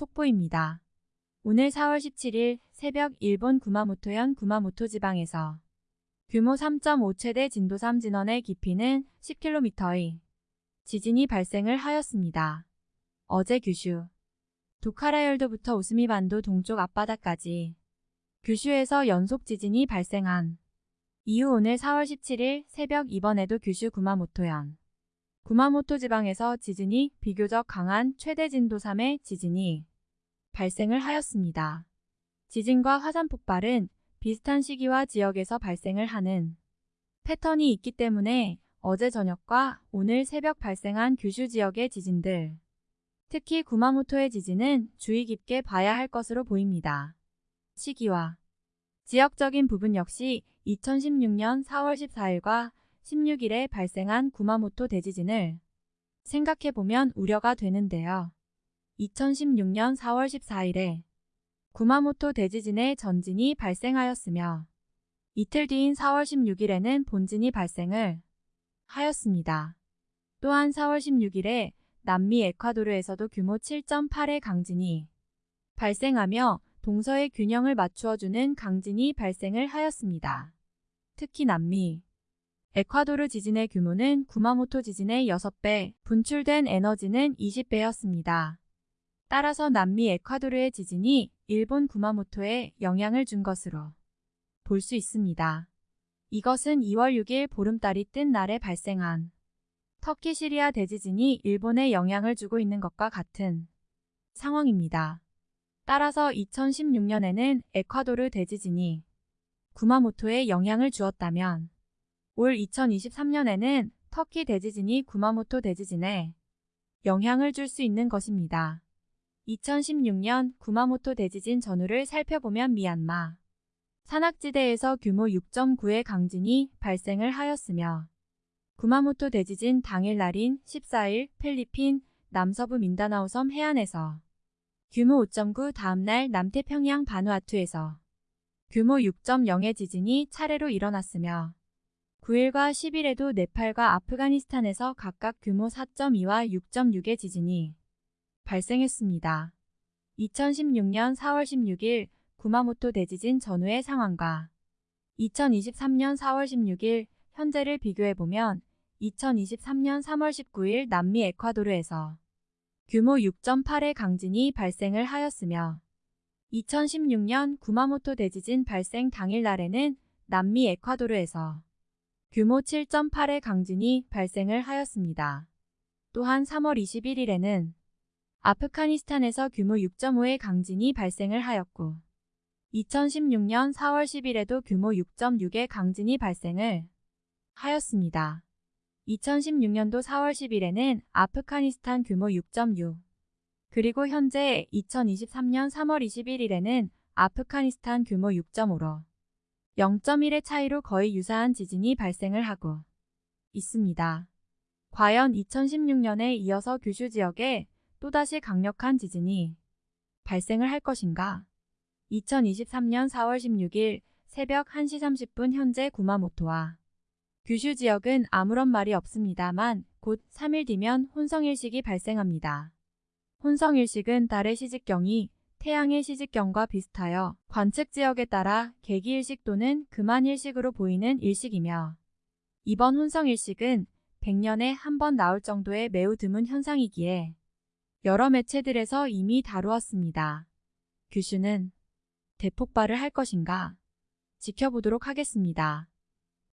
속보입니다. 오늘 4월 17일 새벽 일본 구마모토현 구마모토 지방에서 규모 3.5 최대 진도 3 진원의 깊이는 10km의 지진이 발생을 하였습니다. 어제 규슈 도카라열도부터 우스미 반도 동쪽 앞바다까지 규슈에서 연속 지진이 발생한 이후 오늘 4월 17일 새벽 이번에도 규슈 구마모토현 구마모토 지방에서 지진이 비교적 강한 최대 진도 3의 지진이 발생을 하였습니다. 지진과 화산 폭발은 비슷한 시기와 지역에서 발생을 하는 패턴이 있기 때문에 어제 저녁과 오늘 새벽 발생한 규슈 지역의 지진들, 특히 구마모토의 지진은 주의 깊게 봐야 할 것으로 보입니다. 시기와 지역적인 부분 역시 2016년 4월 14일과 16일에 발생한 구마모토 대지진을 생각해보면 우려가 되는데요. 2016년 4월 14일에 구마모토 대지진의 전진이 발생하였으며 이틀 뒤인 4월 16일에는 본진이 발생을 하였습니다. 또한 4월 16일에 남미 에콰도르에서도 규모 7.8의 강진이 발생하며 동서의 균형을 맞추어주는 강진이 발생을 하였습니다. 특히 남미 에콰도르 지진의 규모는 구마모토 지진의 6배, 분출된 에너지는 20배였습니다. 따라서 남미 에콰도르의 지진이 일본 구마모토에 영향을 준 것으로 볼 수 있습니다. 이것은 2월 6일 보름달이 뜬 날에 발생한 터키 시리아 대지진이 일본에 영향을 주고 있는 것과 같은 상황입니다. 따라서 2016년에는 에콰도르 대지진이 구마모토에 영향을 주었다면 올 2023년에는 터키 대지진이 구마모토 대지진에 영향을 줄 수 있는 것입니다. 2016년 구마모토 대지진 전후를 살펴보면 미얀마 산악지대에서 규모 6.9의 강진이 발생을 하였으며 구마모토 대지진 당일 날인 14일 필리핀 남서부 민다나오 섬 해안에서 규모 5.9 다음날 남태평양 바누아투에서 규모 6.0의 지진이 차례로 일어났으며 9일과 10일에도 네팔과 아프가니스탄에서 각각 규모 4.2와 6.6의 지진이 발생했습니다. 2016년 4월 16일 구마모토 대지진 전후의 상황과 2023년 4월 16일 현재를 비교해보면 2023년 3월 19일 남미 에콰도르에서 규모 6.8의 강진이 발생을 하였으며 2016년 구마모토 대지진 발생 당일 날에는 남미 에콰도르에서 규모 7.8의 강진이 발생을 하였습니다. 또한 3월 21일에는 아프가니스탄에서 규모 6.5의 강진이 발생을 하였고 2016년 4월 10일에도 규모 6.6의 강진이 발생을 하였습니다. 2016년도 4월 10일에는 아프가니스탄 규모 6.6 그리고 현재 2023년 3월 21일에는 아프가니스탄 규모 6.5로 0.1의 차이로 거의 유사한 지진이 발생을 하고 있습니다. 과연 2016년에 이어서 규슈 지역에 또다시 강력한 지진이 발생을 할 것인가? 2023년 4월 16일 새벽 1시 30분 현재 구마모토와 규슈 지역은 아무런 말이 없습니다만 곧 3일 뒤면 혼성일식이 발생합니다. 혼성일식은 달의 시직경이 태양의 시직경과 비슷하여 관측 지역에 따라 개기일식 또는 금한일식으로 보이는 일식이며 이번 혼성일식은 100년에 한 번 나올 정도의 매우 드문 현상이기에 여러 매체들에서 이미 다루었습니다. 규슈는 대폭발을 할 것인가? 지켜보도록 하겠습니다.